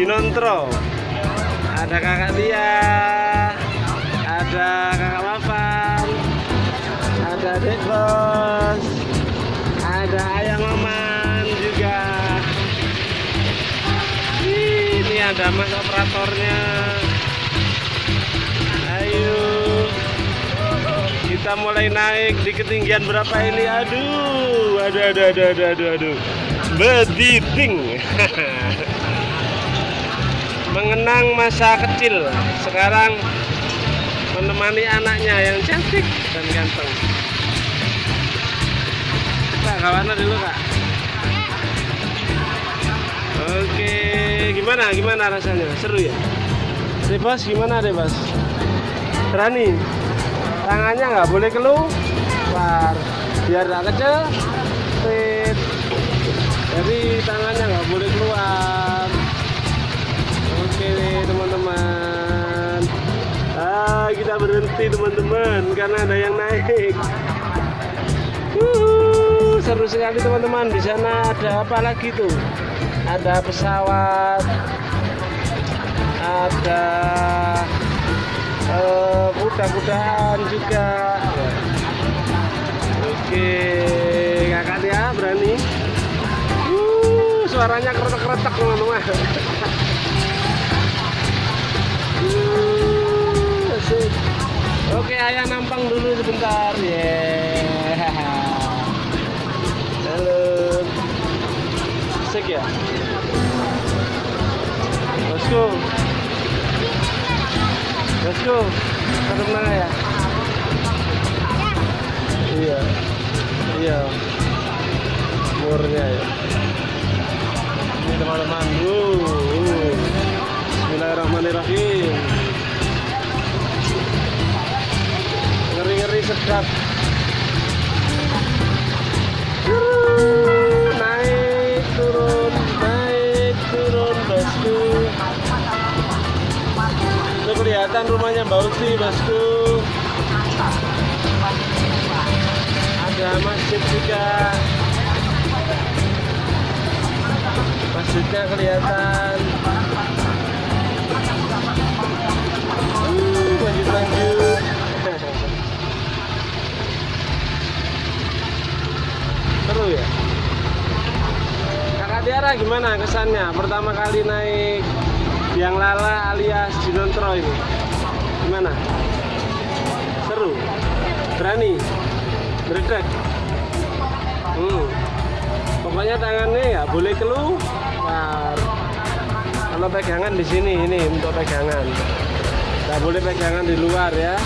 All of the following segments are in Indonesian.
Alias Sinontro ada kakak Tia ada kakak Mafan ada Dek Bos ada Ayang Maman juga. Ini ada mas operatornya. Ayo. Kita mulai naik di ketinggian berapa ini? Aduh aduh aduh aduh aduh aduh, aduh. bediting mengenang masa kecil. Sekarang menemani anaknya yang cantik dan ganteng. Kak kawan dulu kak. Oke gimana gimana rasanya? Seru ya? Rebas gimana Rebas berani? Tangannya nggak boleh keluar. Biar nggak kecil. Jadi tangannya nggak boleh keluar berhenti teman-teman karena ada yang naik. Wuhu, seru sekali teman-teman. Di sana ada apa lagi tuh? Ada pesawat ada eh, kuda-kudaan juga. Oke kakak ya berani? Uh, suaranya keretak-keretak teman-teman. Uh. Oke ayah nampang dulu sebentar. Ya halo. Asik ya? Let's go. Let's go. Mana ya kelihatan rumahnya Mbak Uti bosku ada masjid juga. Masjidnya kelihatan. Uh, lanjut lanjut. Seru ya? Kakak Tiara gimana kesannya? Pertama kali naik Biang Lala alias Jinontro ini. Gimana? Seru? Berani? Berdek hmm. pokoknya tangannya ya boleh keluar. Kalau pegangan di sini ini untuk pegangan. Nggak boleh pegangan di luar ya.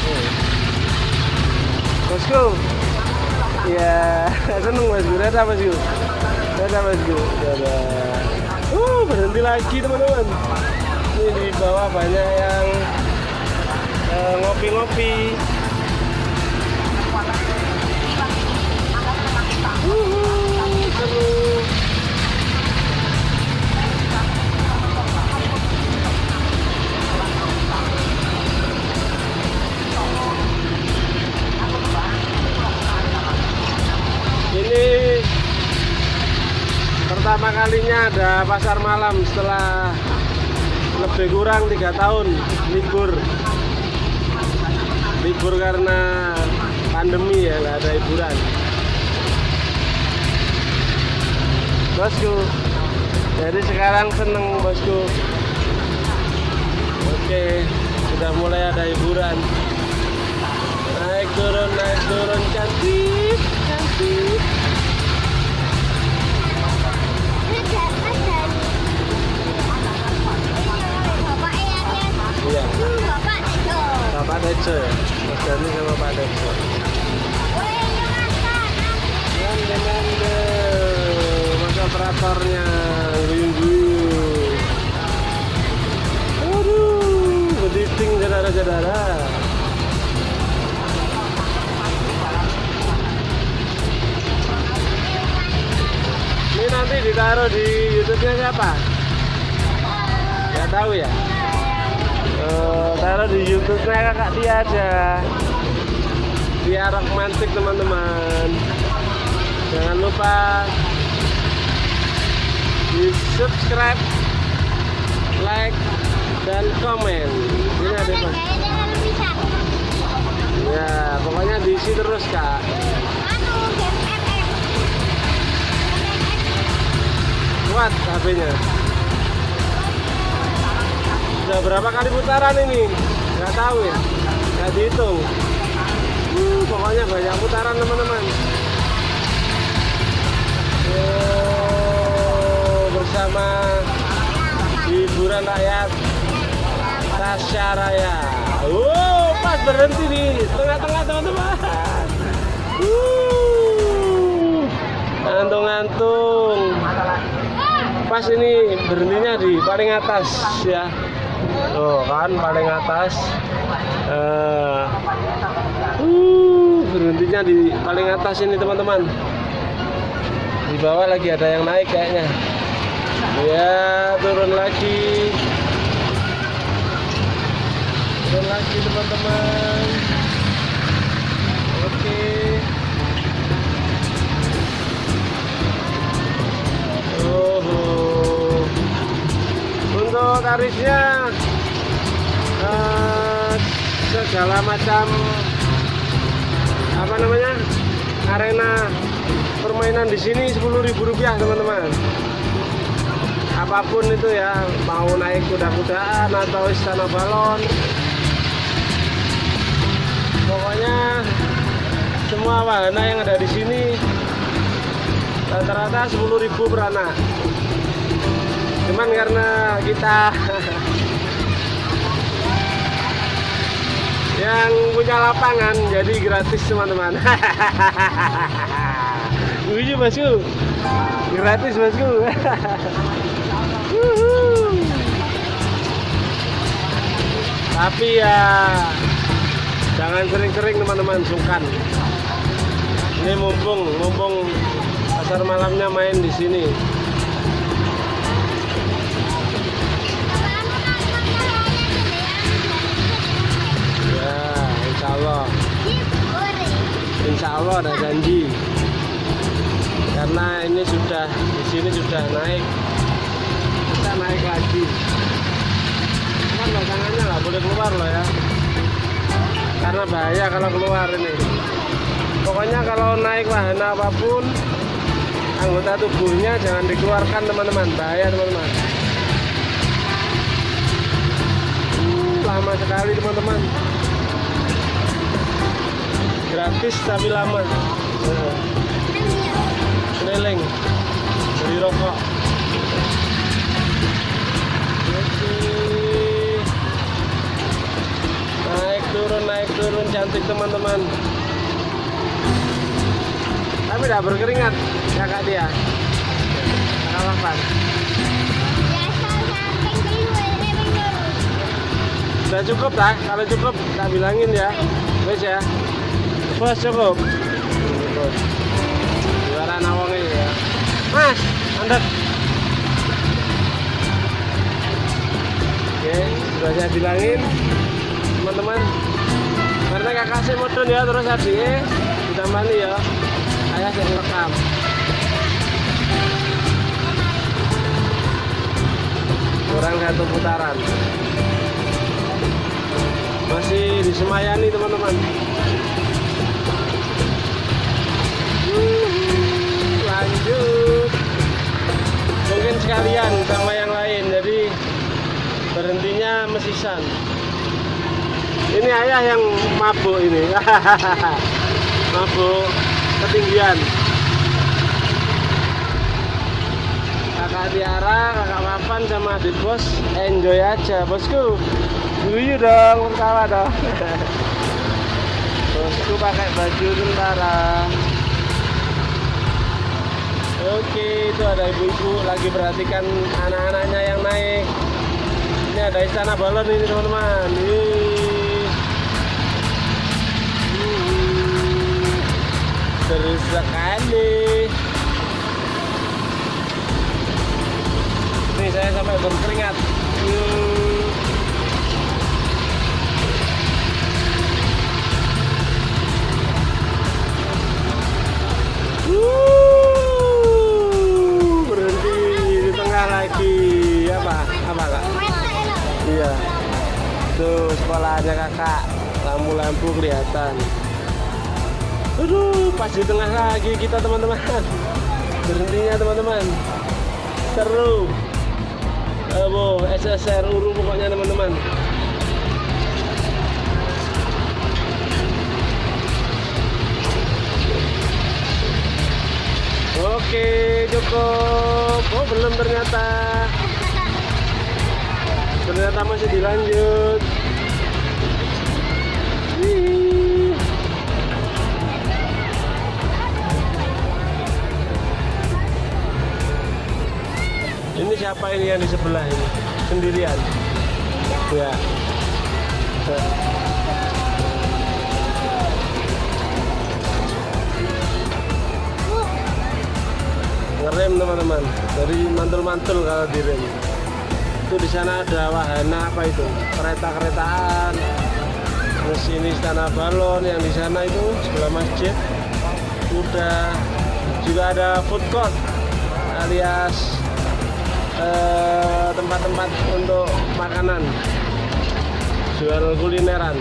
Hmm. bosku. Ya seneng bosku dadah bosku dadah bosku dadah uh berhenti lagi teman-teman. Ini di bawah banyak yang eh, ngopi-ngopi. Wuhu, ada pasar malam setelah lebih kurang tiga tahun libur. Libur karena pandemi ya nggak ada hiburan. Bosku jadi sekarang seneng bosku. Oke sudah mulai ada hiburan. Naik turun naik turun cantik cantik iya. Bapak Dejo ya? Mas Dani sama Pak Dejo Nande nande Mas. Operatornya Guyung-guyung Aduh Bediting saudara-saudara. Ini nanti ditaruh di YouTube-nya siapa? Gak tahu ya? Eh, taruh di YouTube-nya kakak Tia aja. Tia romantik teman-teman. jangan lupa di subscribe like dan komen ini ada bisa. ya pokoknya diisi terus kak kuat HP-nya sudah berapa kali putaran ini? Nggak tahu ya. Nggak dihitung. Hmm, pokoknya banyak putaran teman-teman. Oh, bersama hiburan rakyat Tasya Raya. Oh, pas berhenti di tengah-tengah teman-teman. Uh, Ngantung-ngantung. Pas ini berhentinya di paling atas ya oh kan paling atas. Eh, uh, berhentinya di paling atas ini teman-teman. Di bawah lagi ada yang naik kayaknya. Ya turun lagi. Turun lagi teman-teman. Oke. Oh, untuk tarifnya eh, segala macam apa namanya arena permainan di sini sepuluh ribu rupiah teman-teman. Apa pun itu ya, mau naik kuda-kudaan atau istana balon, pokoknya semua wahana yang ada di sini rata-rata 10.000 per anak cuman karena kita yang punya lapangan jadi gratis teman-teman. Wih bosku gratis bosku tapi ya jangan sering-sering teman-teman sungkan. Ini mumpung mumpung pasar malamnya main di sini Allah insya Allah ada janji. Karena ini sudah di sini sudah naik. Kita naik lagi. Kan belakangannya nggak boleh keluar loh ya. Karena bahaya kalau keluar ini. Pokoknya kalau naik wahana apa pun anggota tubuhnya jangan dikeluarkan teman-teman. Bahaya teman-teman. Uh, lama sekali teman-teman gratis tapi lama. Keliling. Beli rokok. Naik turun naik turun. Cantik teman-teman. Tapi tidak berkeringat kakak dia kakak Wafan sudah cukup tak kalau cukup tak bilangin ya. Wes ya bos cukup. Juara nawang ini ya. Mas andek oke sudah saya bilangin teman-teman. Karena kakak saya modern ya terus adiknya ditambahin ya. Ayah yang rekam. Kurang satu putaran. Masih di Semayani teman-teman mesisan ini ayah yang mabuk ini. Mabuk ketinggian. Kakak Tiara, kakak Papan sama adik bos enjoy aja bosku. Guyu dong pertama dong. Bosku pakai baju tentara. Oke itu ada ibu-ibu lagi perhatikan anak-anaknya yang naik ini ada istana balon ini teman-teman. Hmm. seru sekali Nih saya sampai berkeringat. Hmm. Lampu-lampu kelihatan. Aduh pas di tengah lagi kita teman-teman. Berhentinya teman-teman. Seru. Abo, SSR Uru pokoknya teman-teman. Oke cukup. Oh belum ternyata. Ternyata masih dilanjut Ini siapa ini yang di sebelah ini? Sendirian? Ya. Ngerem teman-teman. Dari mantul-mantul kalau direm. Itu di sana ada wahana apa itu? Kereta-keretaan. Terus ini istana balon yang di sana itu sebelah masjid. Udah juga ada food court alias eh, tempat-tempat untuk makanan. Jual kulineran.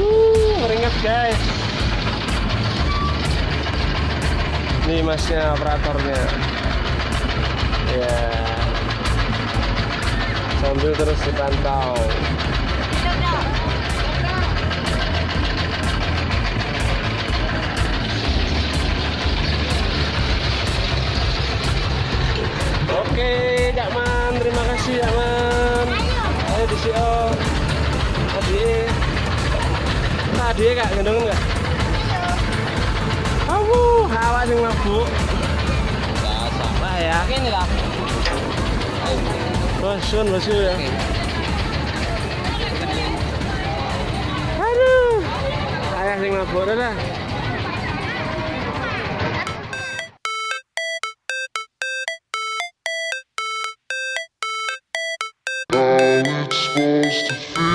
Uh, keringet guys. Ini masnya operatornya. Ya sambil terus dipantau siangan eh di sio tadi tadi kak gendong enggak aku hawa sing mabuk lah ya ini lah bosun bosun ya aduh ayah sing mabuk dah Hum.